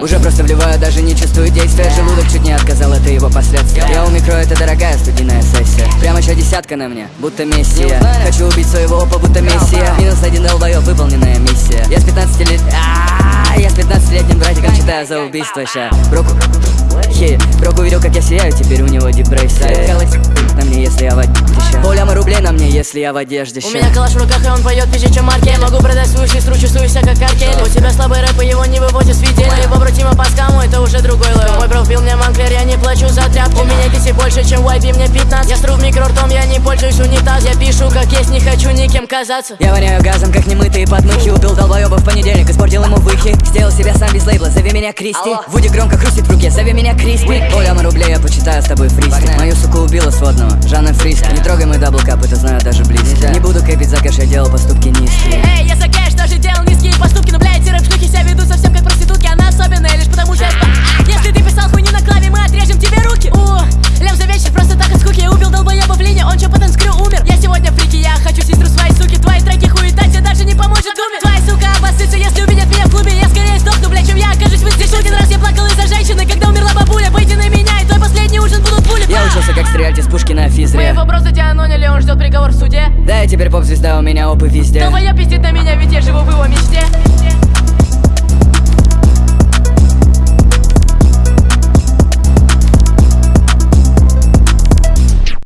Уже просто вливаю, даже не чувствую действия. Желудок чуть не отказал, это его последствия. Я у микро, это дорогая студийная сессия. Прямо еще десятка на мне, будто мессия. Хочу убить своего опа, будто мессия. Минус один долбоёб, выполненная миссия. Я с 15 лет... А, Я с 15-летним братиком читаю за убийство ща. Броку... Хе, Брок увидел, как я сияю, теперь у него депрессия. На мне, если я в одежде Поляма рублей на мне, если я в одежде У меня калаш в руках, и он поет пизже, чем Марки Я могу продать свою сестру, чувствую себя как Аркель Побратимы по скаму, это уже другой левел. Мой профил мне манклер, я не плачу за тряпки У меня киси больше, чем YB, мне 15 Я стру в микро ртом, я не пользуюсь унитаз. Я пишу как есть, не хочу никем казаться. Я воняю газом, как немытые подмыхи Убил долбоеба в понедельник, испортил ему выхи. Сделал себя сам без лейбла, зови меня Кристи. Вуди громко хрустит в руке, зови меня Криспи Поляма рублей, я почитаю с тобой фриски. Мою суку убила сводного, Жанна Фриска Не трогай мой даблкап, это знаю даже близко. Не буду кэпить за кэш, я делал поступки низкие стрелять из пушки на Мы физре его просто дианоняли, он ждет приговор в суде. Да, я теперь поп-звезда, у меня опы везде. Долбоёб пиздит на меня, ведь